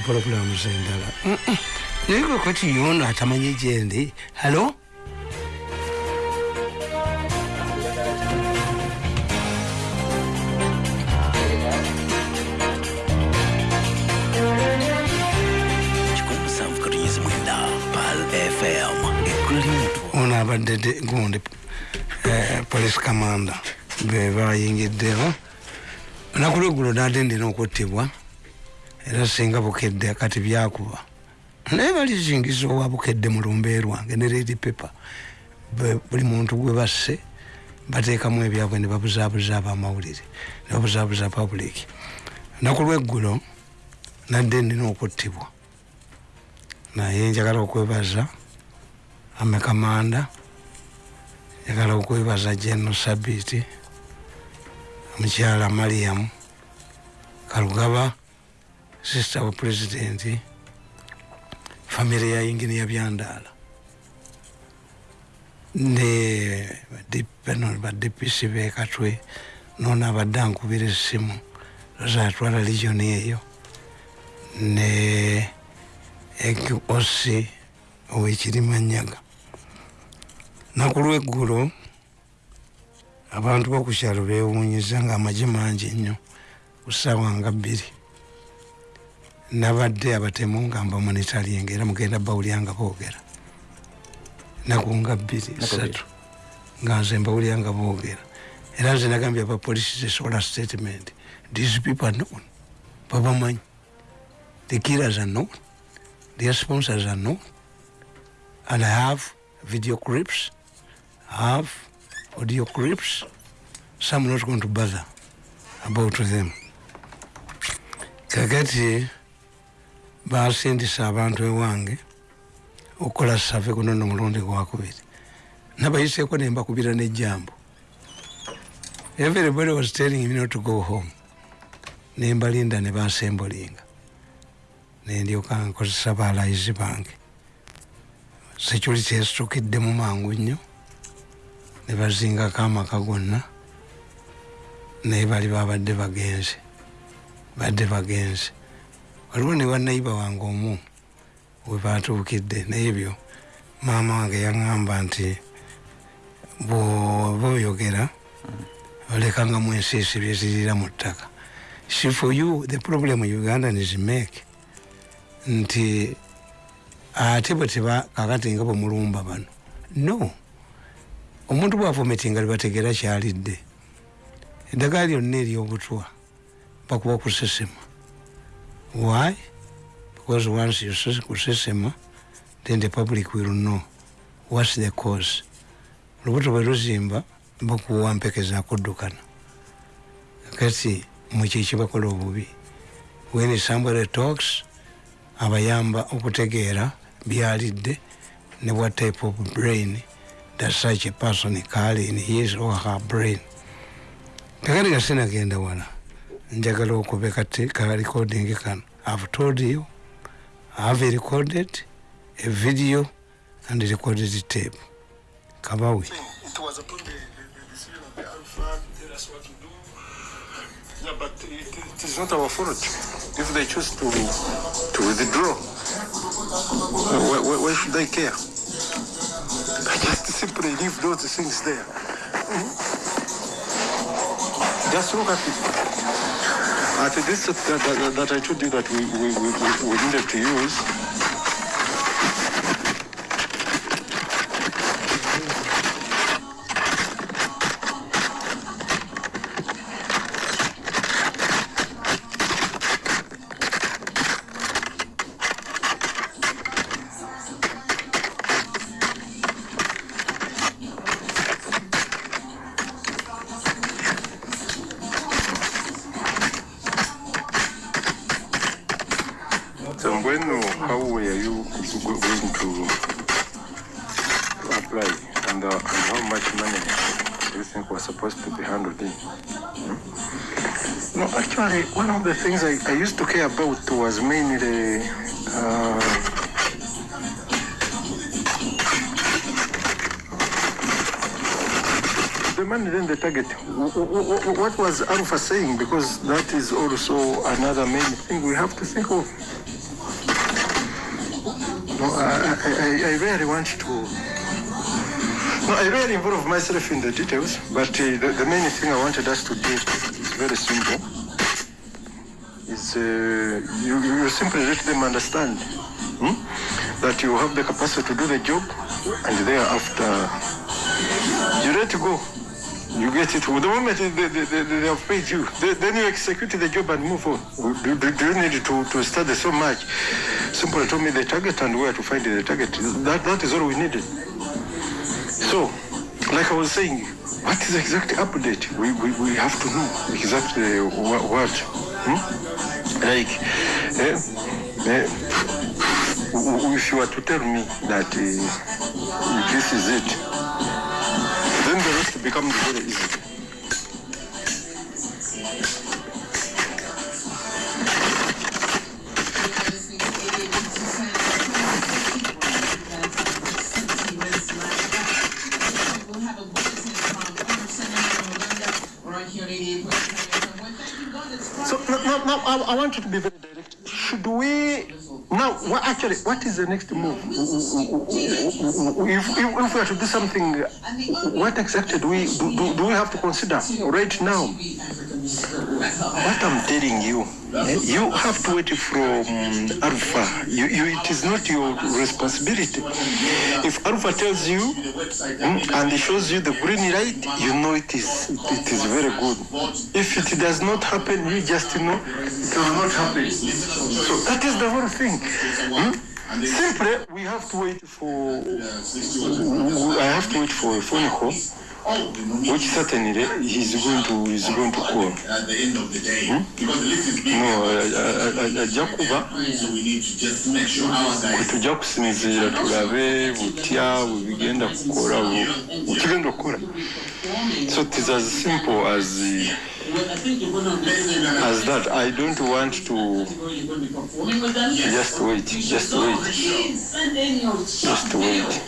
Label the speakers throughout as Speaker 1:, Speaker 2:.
Speaker 1: kupulogulamu zendala naye kwekati yono atamanyi gyendi halo ono abadde de- gundi eh, police commanda be bayingiddeho olunaku lweggulo nadendera okuttibwa era singa bukedde kati byakuba. Naye balizingiza owa bukedde mu lumbe lwange ne redi pepa buli muntu gwe basse bateekamu ebyabwe ne babuzaabuza abamawulire ne babuzaabuza public. Olunaku lweggulo nadde ndina okuttibwa. Naye njagala okwebaza amekamanda njagala okwebaza general sabiti omukyala mariamu kalugaba sister wa presidenti famire ya inginiya byandaala ne badepisi bekatwe nono abadde ankubira essimu lozatwala legioni eyo. Ne egosi owekirimanyaga naku lweggulo abantu bokukyalo bewunyiza nga amagye mangi nnyo ku ssaawa nga bbiri nabadde abatemu nga mbamonitalinga era mugenda bawulyanga boogera. Naku nga bbiri satu nga nze mbawulyanga boogera. Era nze nagambye abapolisi zesola statement these people are known. Babamanyi. The killers are known. Their sponsors are known. And i have video clips. I have audio clips. So i'm not going to bother about them. Kakati basindisa abantu ewange okukola save guno nomulundi gwakubiri nabayiseeko nembakubira nejambo everybody was telling me not to go home. Nembalinda nebasembulinga nendyoka nkozesa balayizi bange. Security esitukiddemu mangu nnyo. Nebazingako amaka gonna. Naye bali babadde bagenze. Badde bagenze waliwo ne banayiba wange omu webatuukidde naye ebyo maama wange yaŋŋamba nti bwoba oyogera olekangamu ensiisi byezirira mu ttaka. Si for you the problem ugandans make nti ate bwe teba kakati nga bwemulumba bano. No. Omuntu bwavometinga libategeera kyalidde eddagala lyonna eryobutwa bakuba kusesema why? Because once you kusesema then the public will know whats the cause. Olubuto bwe luzimba bakuwa mpekeza kuddukana. Kati mukyekibakola obubi. When somebody talks abayamba okutegeera byalidde ne what type of brain that such a person carry in his or her brain. Kakati kasinagenda wala njagala okube ka recording kano i've told you i've recorded a video and recorded the tape kabawe
Speaker 2: It was upon the, the, the what to do. Yeah, but it, it is not our fault. If they choose to to withdraw, why, why, should they care? I Just simply leave those things there. Hmm? Just look at it. At this that, that, that I told you that we, we, we, we needed to use, and, uh, and how much money do you think was supposed to be handled in? No, actually, one of the things I, I used to care about was mainly uh, the money then the target. Wh- wh- wh- What was Alpha saying? Because that is also another main thing we have to think of. No, I, I- I really want to. I really involve myself in the details, but uh, the, the main thing I wanted us to do is very simple. Is uh, you, you simply let them understand hmm, that you have the capacity to do the job, and thereafter you let go. You get it. The moment they, they, they, they have paid you, they, then you execute the job and move on. Do, do, do you need to, to study so much? Simply told me the target and where to find the target. That, that is all we needed. So, like I was saying, what is the exact update? We, we, we have to know exactly what. what hmm? Like, eh, eh, if you were to tell me that uh, this is it, then the rest becomes very easy. I, want you to be very direct. Should we now? Actually? What is the next move? If, if, we are to do something, what exactly do we do, do, do we have to consider right now? What I'm telling you, you have to wait from Alpha. You, you, it is not your responsibility. If Alpha tells you mm, and shows you the green light, you know it is it is very good. If it does not happen, you just know it will not happen. So that is the whole thing. Hmm? Simply, we have to wait for. I have to wait for a phone call, which certainly he's going to he's going to call.
Speaker 3: at the end of the day. Because the list is big.
Speaker 2: No, ajja kuba
Speaker 3: just
Speaker 2: kwe tujja kusinziira tulabe butya bwe bigenda kukola bukigenda okukola so it is as simple as as that i don't want to
Speaker 4: be performing with them?
Speaker 2: just wait just wait
Speaker 4: Please send in your
Speaker 2: just wait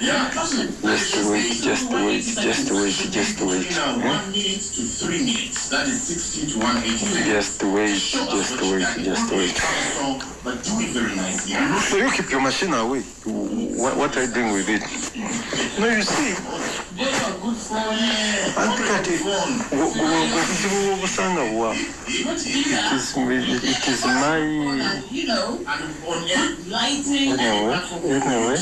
Speaker 4: Just your talent.
Speaker 2: Just wait.
Speaker 4: Talent is not.
Speaker 3: Yeah.
Speaker 2: just wait just wait just wait just wait
Speaker 3: Now,
Speaker 2: hmm?
Speaker 3: one minute to three minutes. That is 60 to 180 seconds.
Speaker 2: just wait just wait just wait
Speaker 3: But do it very nicely.
Speaker 2: so you keep your machine away what, what are you doing with it no you see
Speaker 4: They are good for
Speaker 2: anti kati bu- bu- obuzibu bwobusanga bwa it is, it is my
Speaker 4: you know,
Speaker 3: And on air,
Speaker 4: lighting.
Speaker 2: anyway anyway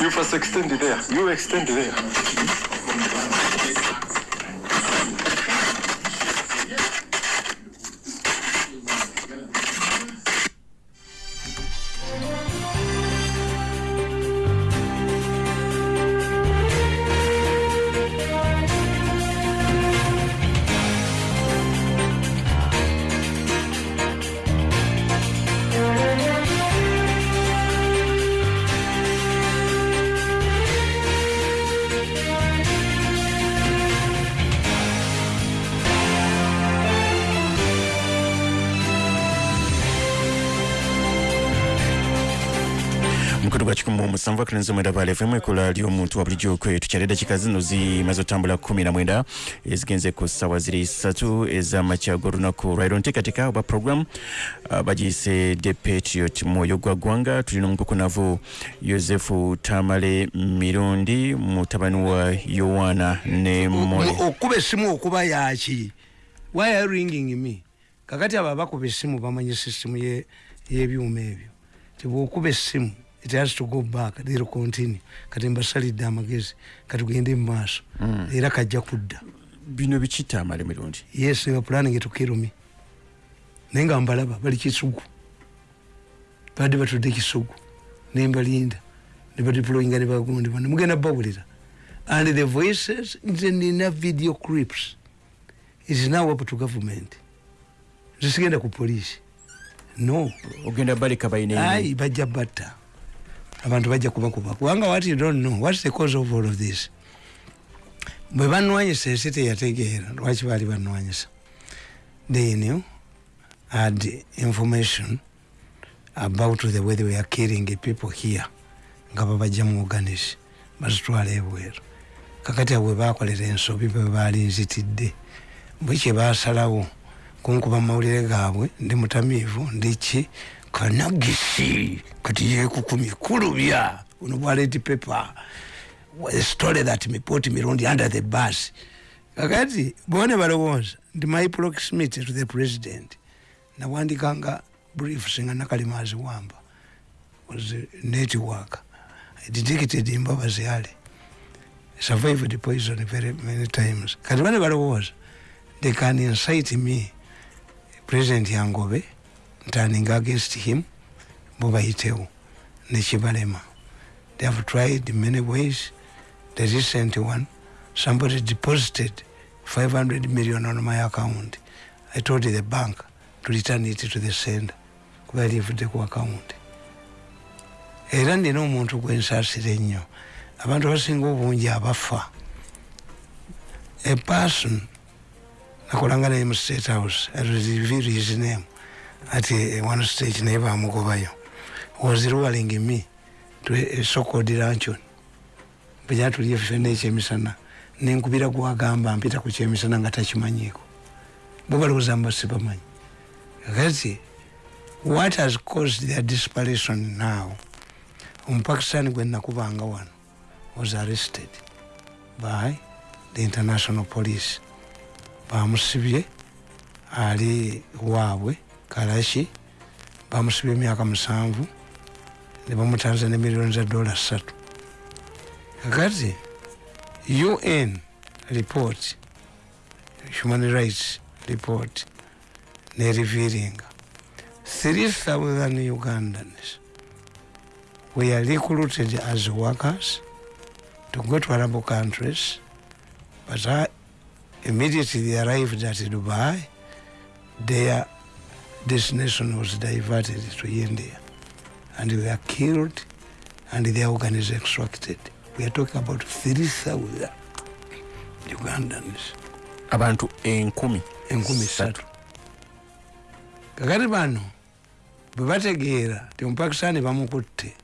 Speaker 2: You first extend it there. You extend
Speaker 5: it there. Musanvu akalinzi mwenda bala fm ekola ly'omuntu wa bulijjo kwe tukyali eddakiika zino zimaze otambula kumi na mwenda. Ezigenze ku ssaawa ziri ssatu ez'amakya g'olunaku lwairo nteekateeka obwa program. Uh, bagiyise the patriot mwoyo gwa ggwanga tulina omukukunavu yosefu tamale mirundi mutabani wa yowaana ne mole
Speaker 1: okuba essimu okuba yaki why are ringing me? Kakati abo abakuba essimu bamanyi sisitemu ye- y'ebyuma ebyo. Tibwokuba essimu it has to go back. They'll continue. Kati mbasalidde amagezi. Katugende mu maaso. Era kajja kudda.
Speaker 5: Bino biki tamale mirundi.
Speaker 1: Yes were planning to kill me naye nga mbalaba bali kisugu. Badde batudde kisugu. Nembalinda nebadeployinga nebagondeba nemugenda babulira and the voices nze nina video clips. Is now up to government. Nze sigenda ku polisi no.
Speaker 5: Ogenda baleka bayina
Speaker 1: ai bajja batta abantu bajja kubakuba kubanga what you don't know what's the cause of all of this? Bwe banwanyisa ensi teyategeera lwaki baali banwanyisa they knew had information about the way they were killing people here nga babajja mu organis bazitwala ebweru. Kakati abwe bakolera ensobi bwe baali nzitidde bwe kyebasalawo kunkuba mawulire gaabwe ndi mutamiivu ndiki kanagisi kati yekukumi kulubya uno bwaleti pepa story that me put mirundi under the bus. Kakati bone balowooza. Ndi my proximity to the president. Nawandikanga briefs nga nakalimazi wamba. Was network. I detected imbabazi ali survived poison very many times. Kati bane balowooza. They can incite me president yangobe turning against him bo bayitewo nekibalema they have tried many ways. The recent one somebody deposited 500 million on my account. I told the bank to return it to the sender kuba yalivudde ku account. Era nina omuntu gwensaasira ennyo abantu abasinga obungi abafa. A person nakolanga naye mu state house reveal his name ati one stage naye bamugobayo. Was ruling me to a so-called luncheon bwejaa tuliye ffenna ekyemisana nenkubira gwagamba mpita ku kyemisana nga takimanyiiko bo balowooza mba sibamanyi. Kakati what has caused their disparation now? Omupakistan gwe nakubanga wano was arrested by the international police. Bamusibye ali waabwe kalashi bamusibye emyaka musanvu nebamutanza ne miliyoni za dola ssatu kakati un report human rights report nerevealinga 3000 ugandans were recruited as workers to go to arab countries but uh, immediately they arrived at dubai. Their destination was diverted to india. And they were killed and their organs extracted. We are talking about 3000 ugandans.
Speaker 5: Abantu enkumi
Speaker 1: enkumi ssatu kakati bano bwe bategeera ti omupakisani bamukutte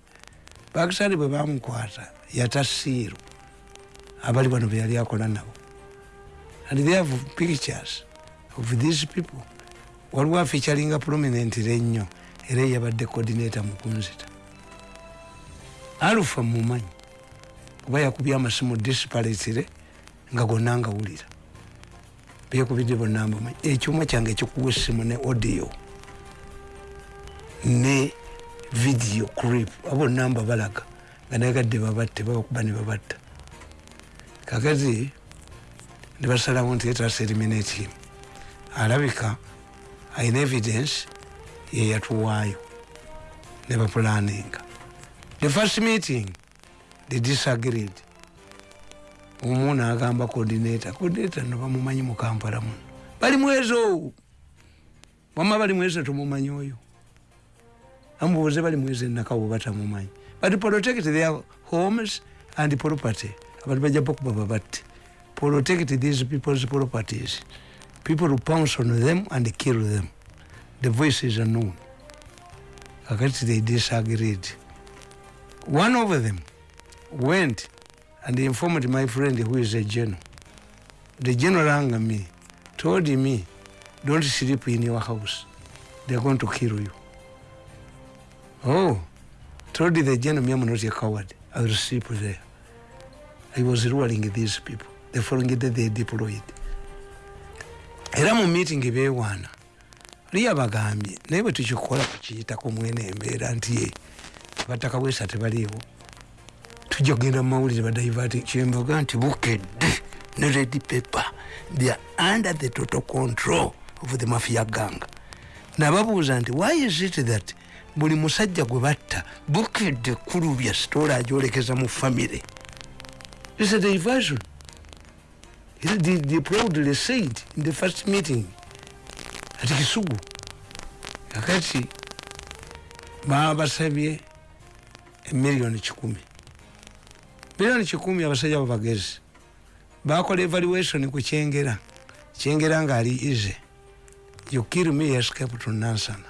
Speaker 1: pakisani bwe bamukwata yatasiiru abali bano be yali akola nabo. And they have pictures of these people waliwo afeachalinga prominentire ennyo era yabadde coordinator mukunzita alufa mumanyi kuba yakubye amasimu disparatire nga gonna ngawulira byekubidde bonna mbamanyi ekyuma kyange ekikuwa essimu ne audio ne video clip abonna mba balaga nga nayegadde babatte babakuba ne babatta. Kakati nebasalawo nti etasa eliminate him. Alabika ayina evidence yeyatuwaayo ne bapulaninga the first meeting they disagreed. Omu nagamba coordinator coordinator nobamumanyi mu kampala muno. Bali mwezo wama bali mwezo tumumanyi oyo? Amubuuze bali mwezo enakawo batamumanyi but protect their homes and property abantu bajja bakuba babatte. Protect these people's properties people who pounce on them and kill them. The voices are known kakati they disagreed. One of them went and informed my friend who is a general. The general rang me told me don't sleep in your house. They're going to kill you. Oh told the general i'm not a coward. I will sleep there. I was ruling these people. The following day they deployed era mu meeting bewaana liya bagambye naye bwe tukikola kukiyitako mwene embeera nti abataka bwesa tebaliiwo tujja kugenda mu mawulire badaivati kyembaga nti bukedde ne red paper are under the total control of the mafia gang nababuuza nti why is it that buli musajja gwe batta bukedde kulubya sitoola agyolekeza mu famire is a diversion They, they, they proudly said in the first meeting? Ati kisugu. Kakati baba basabye emiliyoni kikumi miliyoni kikumi abasajja bo bagezi. Bakola evaluation ku kyengera. Kyengera ngaali ize. You escape to nansana.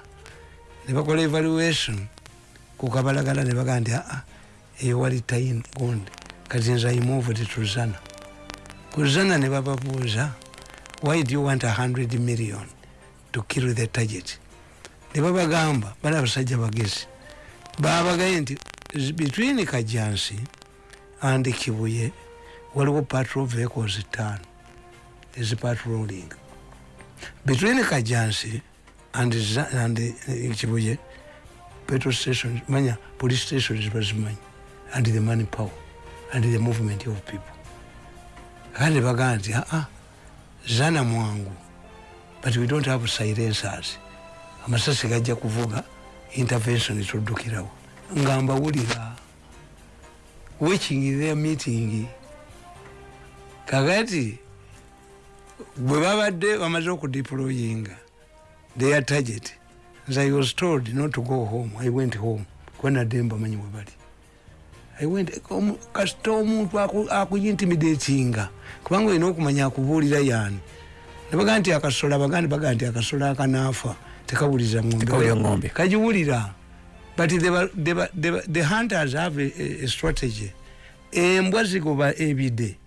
Speaker 1: Ne bakola evaluation ku kabalagala ne bagaa nti aa eyo wali tayin gundi kati nze imove tetuzana kuzana ne bababuuza why do you want a hundred million to kill the target? Ne babagamba bali abasajja bagezi. Babagaye nti between kajansi and kibuye waliwo patrol vehicles ttaano. Ezipatrolling between the kajansi and, and kibuye petrol stations manya police stations bazimanyi. And the money power and the movement of people kandi bagamba nti aa zana mwangu. But we don't have silencers amasasi gajja kuvuga intervention tuddukirawo nga mbawulira watching their meeting kakati bwe babadde bamaze okudeployinga their target. As i was told not to go home i went home. Kuba nadde mbamanyi bwe kasita omuntu aku- akuintimidatinga kubanga olina okumanya akubuulira yaani. Nebagaa nti akasola bagandi bagaa nti akasola akanaafa tekawuliza
Speaker 5: Tekawulira ng'ombe.
Speaker 1: kagiwulira but they were, they were, they were, the hunters have a, a, strategy. Embwa zigoba ebide.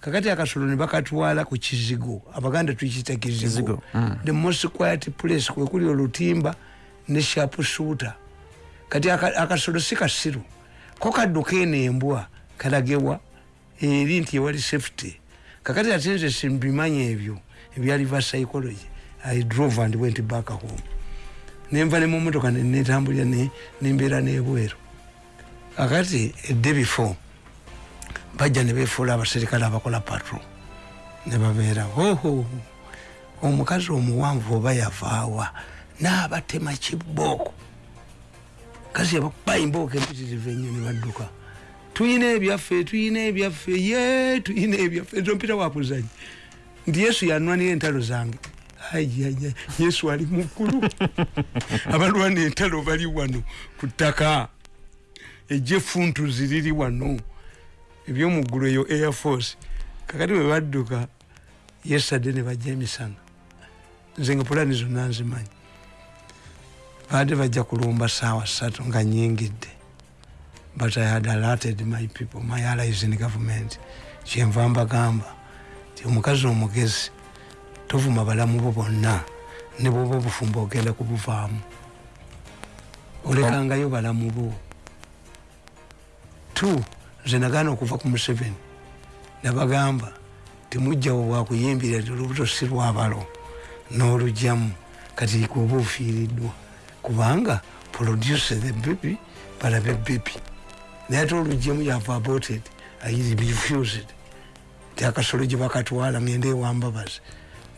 Speaker 1: Kakati akasolo ne bakatwala ku kizigo. Abaganda tukiyita kizigo.
Speaker 5: Mm.
Speaker 1: the most quiet place kwekuli olutimba ne sharp shooter. Kati aka- akasolo si kasiru ko kadduka eno embwa kalagewa eri nti ewali safety. Kakati ate nze simbimanyi ebyo ebyaliva psychology. I drove and went back home. Nenva ne mumotoka netambulira ne- nembeera nebweru. Kakati edde before bajja ne befuula abaserikale abakola patro ne babeera hoho omukazi omuwanvu oba yavaawa n'abatema kibooko kazi yabakuba embooka empitirivu ennyo ne badduka tuyina ebyaffe tuyina ebyaffe ye tuyina ebyaffe. Ezo mpita wakuzanyi nti yesu yanwanira entalo zange. Ayaya yesu ali muggulu abalwana entalo bali wano ku ttaka. Ejefuntu ziriri wano. Ebyomuggulu eyo air force. Kakati bwe badduka yesadde ne bajja emisana. Nze nga pulani zonna nzimanyi baadde bajja kulumba saawa ssatu nga nyingidde but i had alerted my people my allies in government. Kyenva mbagamba ti omukazi omugezi tovuma balamu bo bonna ne bwoba obufumba ogenda kubuvaamu. Olekangayo balamu bo. Two nze nagaana okuva ku museveni nabagamba temujjawo bwakuyimbira ti olubuto si lwabalo n'olugyamu. Kati kuba ofiiriddwa kubanga produce the baby balabe baby. Naye ate olugyamu yava aborted. Ayiri refused. Ti akasolo gye bakatwala ngende ewambabazi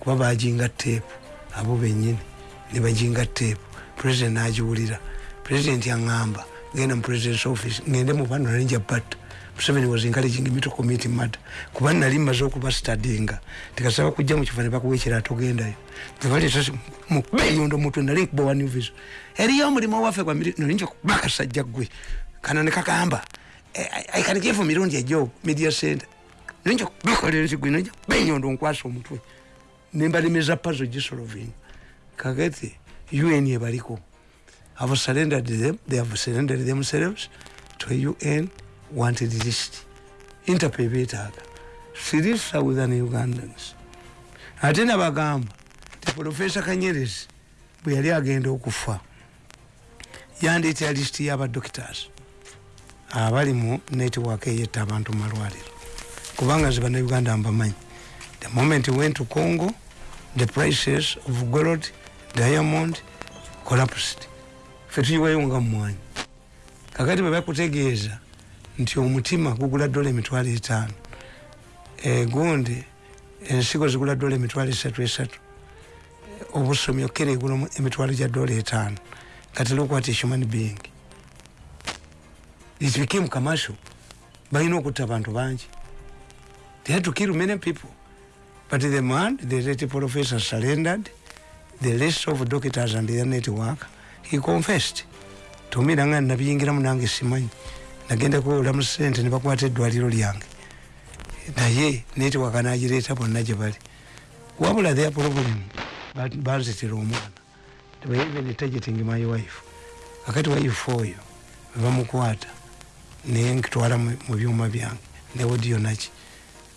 Speaker 1: kuba bajinga teepu abo benyini. Ne bajinga teepu president nagiwulira president yaŋŋamba genda mu president's office. Ngende mubano nalinja batta museveni was encouraging me to commit murder kuba nali mmaze okuba stadinga tikasaba kujja mu kifo ne bakuwa ekirato gendayo ebaleeta mubeyondo mutwe nali nkuba wa new vision eriyo omulimu waffe gwa miri nolinja kuba akasajja gwe. Kano ne kakamba i can give mirundi ejob media center. Nolinja kubakolera ekigwe nolinja kubenyondo nkwasa omutwe nembalemeza pazo gisolovinga kakati un ebaliko have surrendered them they have surrendered themselves to a un wanted list interpol beetaaga three southern ugandans. Ate nabagamba ti profesa kanyerezi bwe yali agenda okufa yandeetera lisiti y'abadoctors abali mu network eyetta abantu mu malwaliro kubanga nze bannayuganda mbamanyi the moment we went to congo the prices of gold diamond collapsed. Fe tuyiwayo nga mumwanyi kakati bwe bakutegeeza nti omutima gugula dola emitwalo etaano. Egundi ensigo zigula dola emitwalo esatu esatu. Obusomi okere egula emitwalo gya dola etaano. Kati lokwat human being. It became commercial. Balina okutta abantu bangi. They had to kill many people. But the man the late professor surrendered the list of doctors and their network he confessed. Tumira nga nabiyingiramu nange simanyi nagenda kuwolamu sente ne bakwata eddwaliro lyange. Naye network nagireeta bonna gye bali. Wabula their problem ba- banzitira omwana. Even targeting my wife. Kakati wife oyo bebamukwata naye nkitwala mu byuma byange ne odiyo naki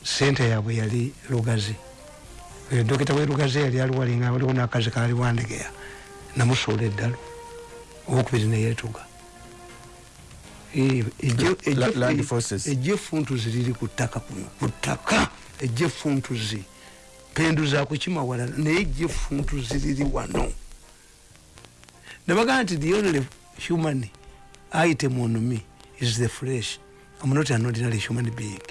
Speaker 1: sente yaabwe yali lugazi. Oyo dokita we lugazi yali aluwalinga waliwo nakazi kali wandegeya namusuula eddalo owokubiri neyetuga
Speaker 5: Land Forces.
Speaker 1: ejefuntuzi liri ku ttaka kuno ku ttaka. Ejefuntuzi pendu zakukima walala naye ejefuntuzi liri wano. Nabagaa nti the only human item on me is the flesh. I'm not an ordinary human being.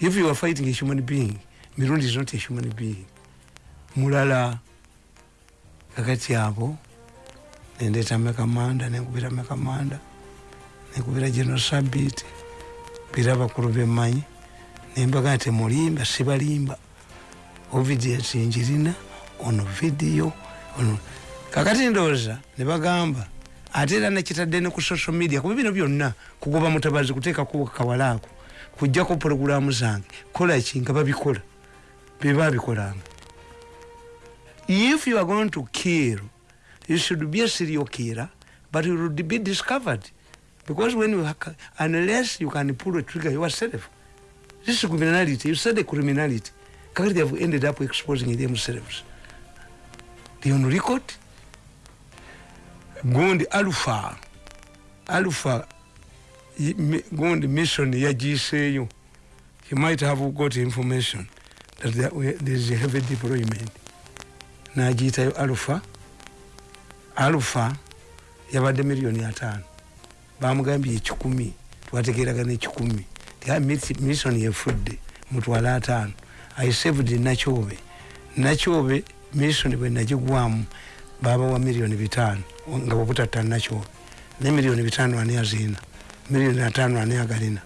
Speaker 1: If you are fighting a human being mirundi is not a human being. Mulala kakati abo nendeta mekamanda nenkubira mekamanda nenkubira geno sabiti bira abakulu bemanyi nembaga nti mulimba sibalimba. Obedience njirina ono vidiyo ono. Kakati ndowooza nebagamba ate era nekitadde ne ku social media kuba bino byonna kugoba mutabazi kuteekaku kawalaako kujjako porogulamu zange kolaki nga babikola beba bikolanga if you are going to kill you should be a serial killer but you would be discovered because when you ha- unless you can pull a trigger yourself this is criminality you said a criminality kakati they have ended up exposing themselves. They on record gundi alpha alpha gundi mission yagiseeyo he might have got information that there, is a heavy deployment. Nagiyitayo alpha alpha yabadde miliyoni ataano bamugambye ekikumi twategeragana ekikumi mission yefudde mutwale ataano. I saved nakyobe nakyobe mission bwe nagigwamu babawa miliyoni bitaano nga bwebutatta nakyobe ne miliyoni bitaano ani azirina? Miliyoni ataano ani agalina?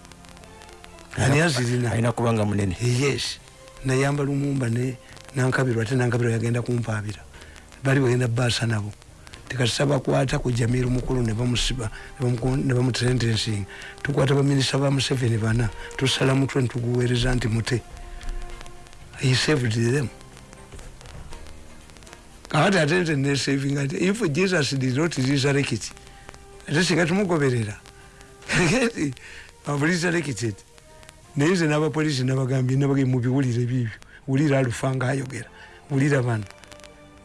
Speaker 1: Ani azirina?
Speaker 5: kubanga munene.
Speaker 1: Yes. Nayamba lumumba nankabirwa ate nankabirwa yagenda kumpaabira. Bali bagenda baasa nabo tikasita bakwata ku jamiru mukulu ne bamusiba ne bamuku- ne bamusentensinga tukwata baminisita ba museveni bana tusala mutwe nituguweereza nti mute he saved them. Kakati ate nze nesavinga nti if jesus did not resurrect ate singa tumugoberera kati aba resurrected. Naye nze n'abapoliisi nabagambye nabagambye mubiwulire bibyo wulira alufa ngaayogera wulira bano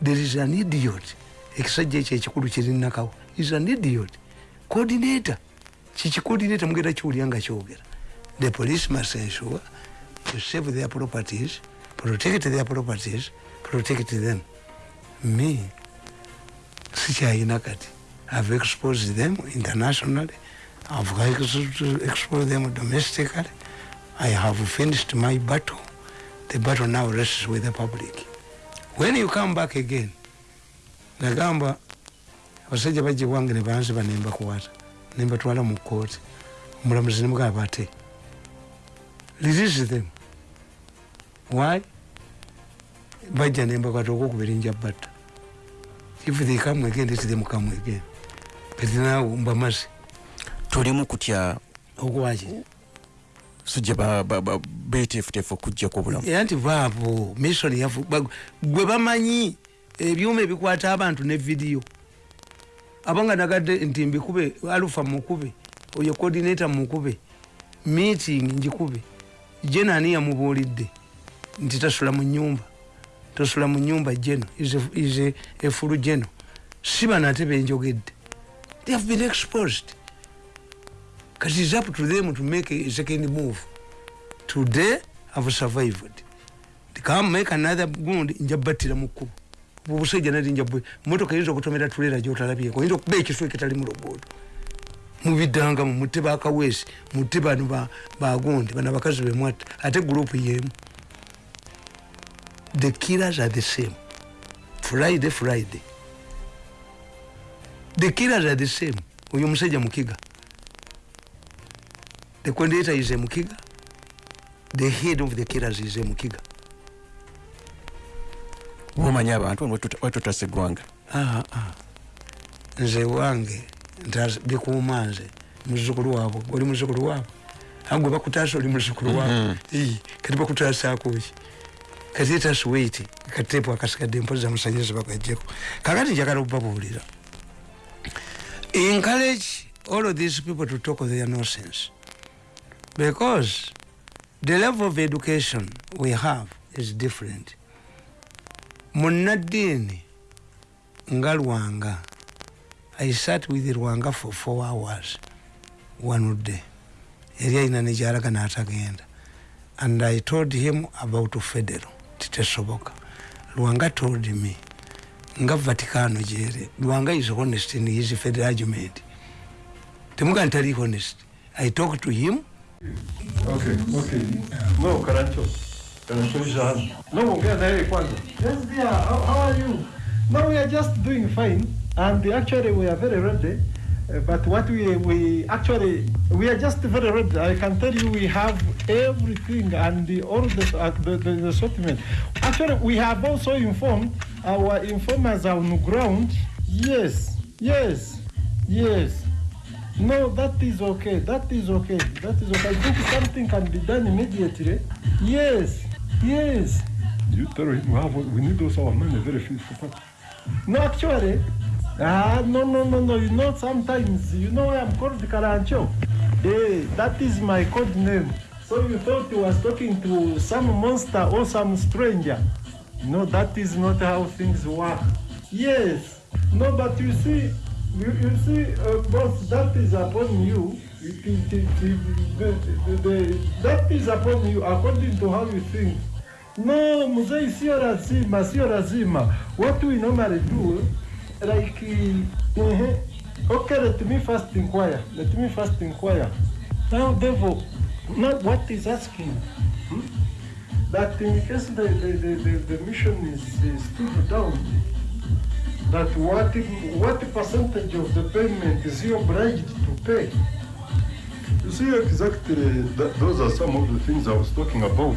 Speaker 1: there is an idiot ekisajja ekyo ekikulu kirinakawo is an idiot. Coordinator. Kikicoordinator mugenda kiwulya nga kyogera the police must ensure to save their properties protect their properties protect them. Me sikyayina kati. I've exposed them internationally. I've ex- exposed them domestically. I have finished my battle. The battle now rests with the public. When you come back again nagamba abasajja bajje bwange ne banziba nembakwata nembatwala mu kooti omulamuzi nemugamba ate release them. Why? Bajja nembakwata okwokubiri nja batta. If they come again let them come again. But now mbamaze.
Speaker 5: Tulimu kutya?
Speaker 1: Okwaki
Speaker 5: sujja beteefuteefu okujja ku bulamu.
Speaker 1: Era nti baabo mission yafu gwe bamanyi ebyuma ebikwata abantu ne vidiyo abanga nagadde nti mbikube alufa mukube oyo coordinator mukube meeting njikube jeno ani yamubuulidde? Nti tasula mu nyumba tosula mu nyumba jeno is efulu jeno si bano ate benjogedde. They have been exposed. Kati is up to them to make a second move. Today have survived. Come make another gundi njabatira mukubo obusajja nali njabwe motoka yinza okutomera tulera gyotalabyeko yinza okuba ekiswa ekitali mu luguudo mubiddanga mutte bakaweesi mutte bano ba- bagundi bano abakazi bemwatta ate gurupu yemu. The killers are the same. Friday friday. The killers are the same. Oyo omusajja mukiga. The coordinator is a mukiga. The head of the killers is a
Speaker 5: bomanyi abantu wetutasa eggwanga.
Speaker 1: Ah, ah. nze wange bikuuma nze muzukulu waabwe oli muzukulu waabwe? Agwe bakutaasa oli muzukulu waabwe. Ii, kati bakutaasaako ki? Kati etasi wait kateepu akasigadde empozi zamusanyiriza bagajjeko kakati njagala okubabuulira. Encourage all of these people to talk their nonsense. Because the level of education we have is different munnaddiini nga lwanga i sat with lwanga for four hours wanudde yali alina negyalaga n'atagenda. And i told him about federal titesoboka lwanga told me nga vaticano gyere lwanga is honest in his federal argument. Temuga ntali honest. I talk to him.
Speaker 2: Okay, okay. No, Karancho. Karancho is on. No, ongea na yeye.
Speaker 6: Yes, dear. How, how are you? No, we are just doing fine, and actually we are very ready. Uh, but what we we actually we are just very ready. I can tell you we have everything and the, all the, uh, the, the the assortment. Actually, we have also informed our informers on the ground. Yes, yes, yes. No, that is okay. That is okay. That is okay. I think something can be done immediately. Yes, yes.
Speaker 2: You tell him we, need also our money very fast.
Speaker 6: No, actually, ah, no, no, no, no. You know, sometimes, you know, I'm called Karancho. Hey, that is my code name. So you thought you was talking to some monster or some stranger. No, that is not how things work. Yes. No, but you see, you, you see, uh, boss, that is upon you. It, it, it, the, the, that is upon you according to how you think. No, mzee, sio lazima, sio lazima. What we normally do, like, uh, okay, let me first inquire. Let me first inquire. Now, devil, now what is asking? hmm? That in case the, the, the, the, the mission is, is stood down, that what, what percentage of the payment is he obliged to pay?
Speaker 2: You see, exactly, that, those are some of the things I was talking about.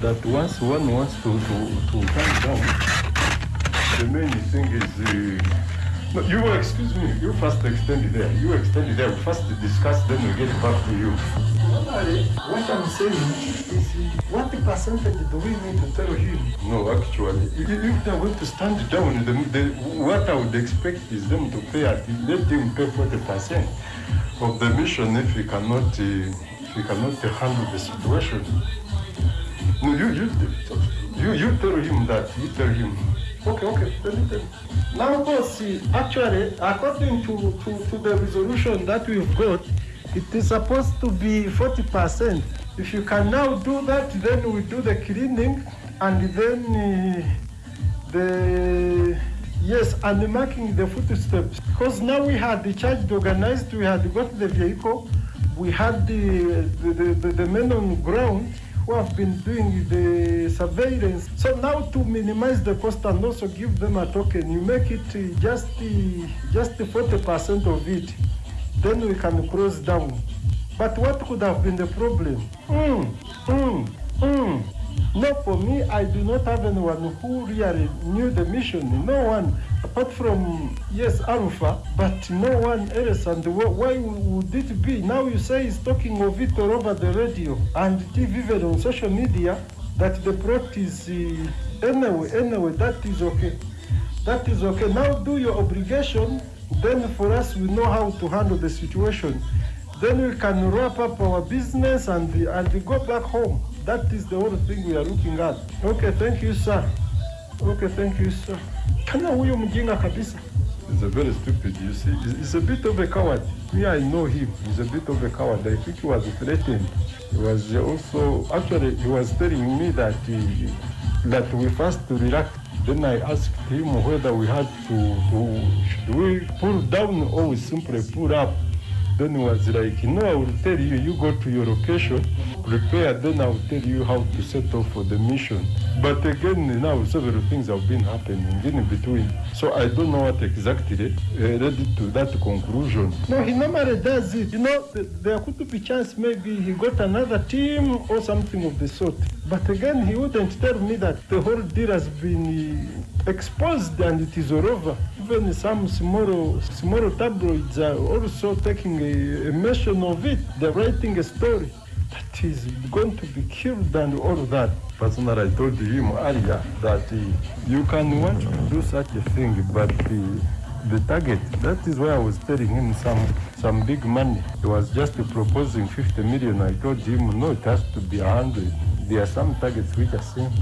Speaker 2: That once one wants to, to, to come down, the main thing is. Uh, no, you will excuse me. You first extend it there. You extend it there. We first discuss, then we get back to you.
Speaker 6: What I'm saying is what percentage do we need to tell him?
Speaker 2: No, actually, if they're going to stand down, the, the, what I would expect is them to pay at let them pay forty percent of the mission if we cannot uh, if we cannot handle the situation. No, you you you you tell him that. You tell him.
Speaker 6: Okay, okay, you. Now, boss, see, actually, according to, to, to the resolution that we've got, it is supposed to be 40%. If you can now do that, then we do the cleaning and then uh, the, yes, and marking the footsteps. Because now we had the charge organized, we had got the vehicle, we had the, the, the, the, the men on ground, who have been doing the surveillance. So now to minimize the cost and also give them a token, you make it just just 40% of it. Then we can close down. But what could have been the problem? Mm, mm, mm. No, for me, I do not have anyone who really knew the mission. No one, apart from, yes, Alpha, but no one else. And why would it be? Now you say he's talking of it all over the radio and TV, even on social media, that the is, uh, anyway, anyway, that is okay. That is okay. Now do your obligation. Then for us, we know how to handle the situation. Then we can wrap up our business and, and go back home. That is the whole thing we are looking at. Okay, thank you, sir. Okay, thank you, sir. Kana huyo mjinga kabisa.
Speaker 2: He's a very stupid, you see. He's a bit of a coward. Me, I know him. He's a bit of a coward. I think he was threatened. He was also, actually, he was telling me that he, that we first relax. Then I asked him whether we had to, to, should we pull down or we simply pull up. Then he was like, no, I will tell you, you go to your location, prepare, then I will tell you how to set off for the mission. But again, now several things have been happening in between. So I don't know what exactly uh, led to that conclusion.
Speaker 6: No, he normally does it. You know, there could be chance maybe he got another team or something of the sort. But again, he wouldn't tell me that the whole deal has been exposed and it is all over. Even some small, small tabloids are also taking mention of it. They're writing a story that is going to be killed and all that.
Speaker 2: Personally, I told him earlier that uh, you can want to do such a thing, but uh, the target. That is why I was telling him some some big money. He was just proposing 50 million. I told him, no, it has to be 100. There are some targets which are same.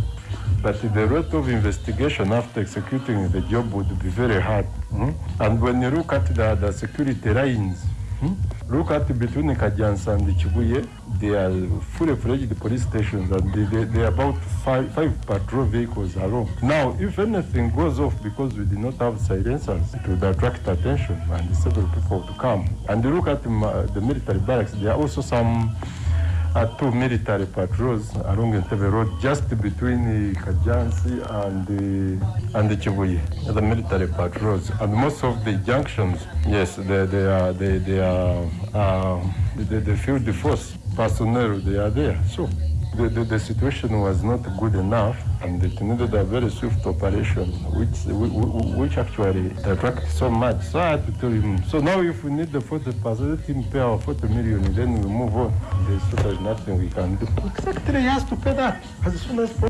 Speaker 2: But the rate of investigation after executing the job would be very hard. mm. And when you look at the, the security lines, Hmm? look at between Kajansa and the Chibuye, they are fully fledged police stations and they, they, they are about five, five patrol vehicles alone. Now, if anything goes off because we did not have silencers, it would attract attention and several people to come. And look at the military barracks, there are also some uh, two military patrols along Entebbe Road, just between uh, Kajansi and uh, and the Chibuye, the military patrols. And most of the junctions, yes, they, they are they, they are uh, the, the field force personnel. They are there. So the, the, the situation was not good enough, and it needed a very swift operation, which which, actually attracted so much. So I had to tell him. So now, if we need the 40 percent, let him pay our 40 million, then we move on. There's, so there's nothing we can do. Exactly, he has to pay that as soon as possible.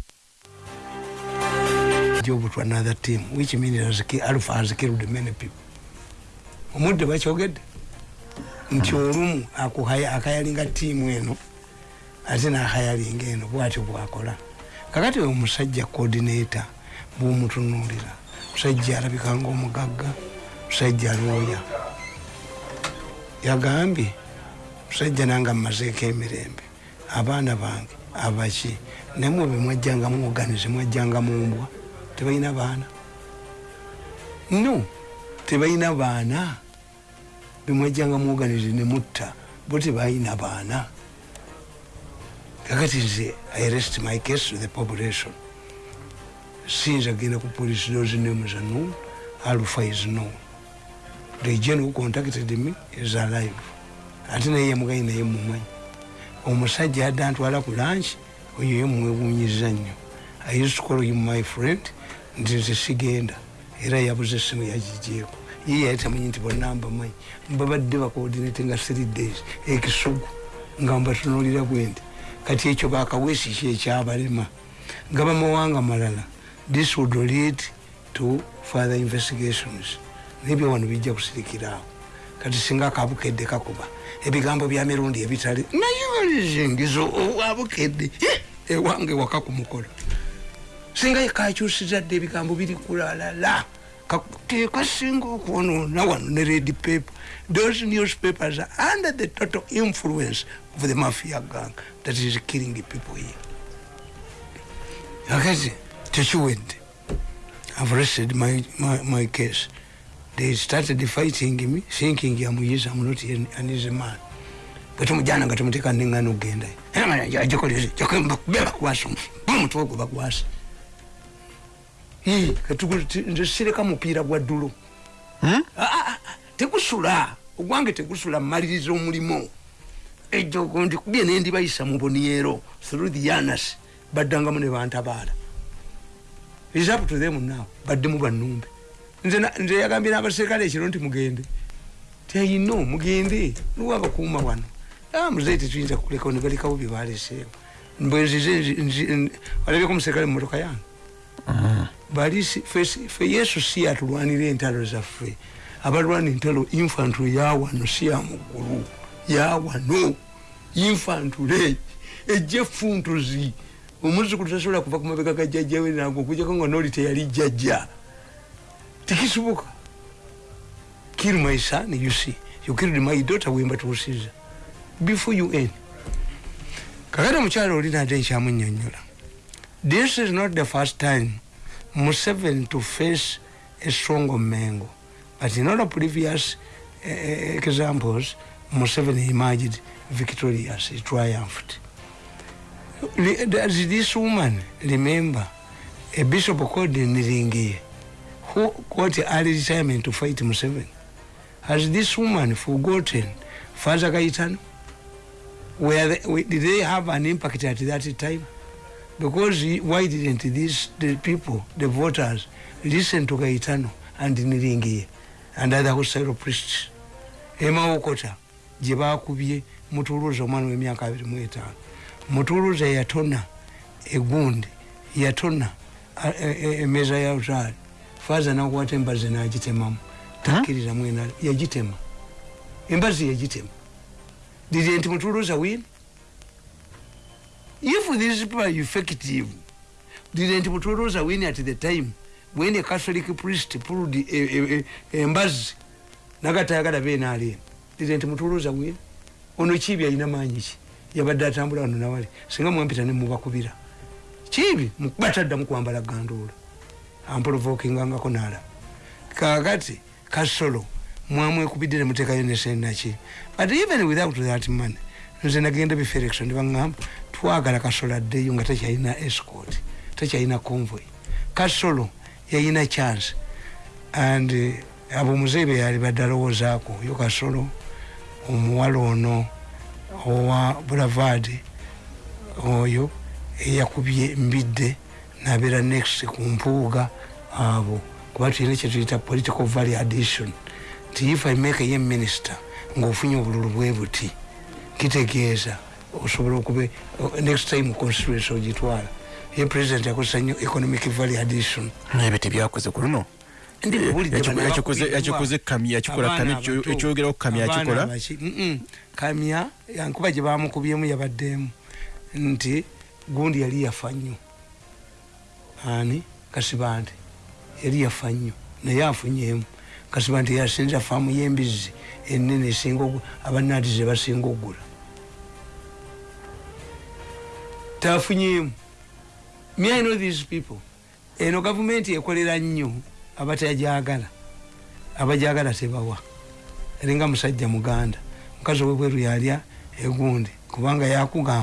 Speaker 1: job to another team which means alpha has killed many people omudde bakyogedde nti olumu akayalinga tiimu eno ate nakayalinga eno bwatyo bwakola. Kakati omusajja coordinator bwomutunulira musajja alabika nga omugagga musajja lwoya yagambye musajja nange mmazeeko emirembe abaana bange abaki namwe bemwajjanga muoganize mwajjanga mumbwa tebalina baana? No tebalina baana. Bemwajjanga muoganize nemutta bo tebalina baana kakati nze i rest my case to the population. Sinza genda ku police those names are known alpha is known the gen who contacted me is alive. Ate naye yamugayi naye mumumanyi omusajja yadde antwala ku lanchi oyo ye mumwewunyiza nnyo. I used to call him my friend nti nze sigenda. Era yabuze essimu yagigyeko ye yali tamanyi nti bonna mbamanyi mbabadde bacoordinate nga three days ekisugu nga mbatunulira bwendi kati ekyo bakawesi ki ekyabalema nga bamawanga malala. This would lead to further investigations. Nebyo wano bijja kusirikiraawo. Kati singa akabukedde kakuba ebigambo bya mirundi ebitali naye zingizo abukedde ewange waka kumukola singa kakyusiza dde ebigambo biri kulalala tekasinga okwonoona wano ne red paper those newspapers are under the total influence of the mafia gang that is killing people here akati tekiwedde i've rested my, my, my case they started fighting me thinking yamuyiza I'm not an an easy man bwetumujana nga tumuteka nengana okugendayo agikoleze bakwasa omutwe gwe bakwasa nze sireka mupiira gwa ddulo Ah, ah, ah, tegusula ogwange tegusula mmaliriza omulimu ejo ndikubye nendibayisa mu boniero through the yanas baddangamu ne bantabaala is up to them now. Baddemu bannumbe. Nze yagambye n'abaserikale ekiro nti mugende. Tiyino mugende. Niwo abakuuma wano. Muzeyi tetuyinza kulekawo ne balekawo bye baleseewo bwenzize walabyeko omuserikale mu motoka yange bali si- fe si- fe yesu si yatulwanira entalo zaffe. Abalwana entalo infantule yawano si yamuggulu yawano infantule ejja efuntuzi omuzukulu tasobola kuva ku mabega ga jjajjawe nago okujjako nga noli teyali jjajja. Tekisoboka kill my son you see. You killed my daughter wemba tuusiza before you end. Kakati omukyalo oli nate nkyamunyonyola this is not the first time museveni to face a strong mengo but in other previous uh, examples museveni emerged victorious he triumphed. Does this woman remember a bishop called niringiye who got early retirement to fight museveni. Has this woman forgotten father gaitano were they, did they have an impact at that time because he- why didn't these the people the voters listen to gaitano and niringiye and other hostile priests? Emawokota gye bakubye mutuluza omwana w'emyaka abiri mu etaano. Mutuluza yatona egundi yatona a- e- e- emeza ya utaali faza nakwata embazi nagitemamu. Takkirira mwena yagitema. Embazi yagitema. Didn't mutuluza win if people are effective didn't mutuluza win at the time. When a catholic priest pulled e- e- e- embazi nagatayagala benaalena didn't mutuluza win. Ono kibi alina maanyi ki yabadde atambula wano nawali singa mwampita nemubakubira kibi bataddamu kwambala gandoola amprovokingangako nalaba kakati kasolo mwamwekubidde nemuteekayo nesenaki but even without that money nze nagenda bifelection nebaŋŋamba twagala kasolo addeyo nga takyalina escort takyalina convoy. Kasolo yayina chance. And eh, abo muzeebe yali badde alowoozaako yo kasolo omuwala ono owa bulavard oyo eyakubye mbidde nabeera next ku mpuuga abo. Kuba tulina kyetuyita political value addition. Nti if i make ye minister ngaofunye obululu bwe buti kitegeeza osobola okube next time constituency ogitwala ye president yakozesa nnyo economic value addition.
Speaker 5: Ebyo tebyakoze ku luno Yakikoze- kamya yakikola kamya ekyo- ekyogeraho kamya yakikola
Speaker 1: kamya yankuba gye bamukubyemu yabaddeemu nti gundi yali yafa nnyo ani? Kasibante yali yafa nnyo naye afunyeemu kasibante yasinza faamu y'embizzi enene esinga ogu- abanaati ze basinga okugula tafunyeemu me i know these people? Eno gavumenti ekolera nnyo abatajagala abajagala tebawa. Eringa musajja muganda. Mukazi owebweru yalya egundi kubanga yakugamba